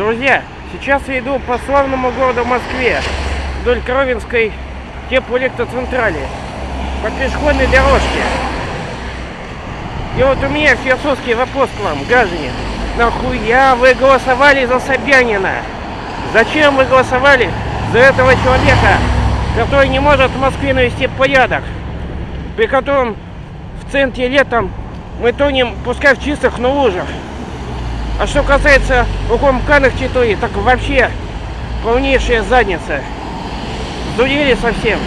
Друзья, сейчас я иду по славному городу Москве, вдоль Кровинской теплоэлектроцентрали, по пешеходной дорожке. И вот у меня философский вопрос к вам, граждане. Нахуя вы голосовали за Собянина? Зачем вы голосовали за этого человека, который не может в Москве навести порядок? При котором в центре летом мы тонем, пускай в чистых, но лужах. А что касается укомканных территорий, так вообще полнейшая задница. Сдурели совсем.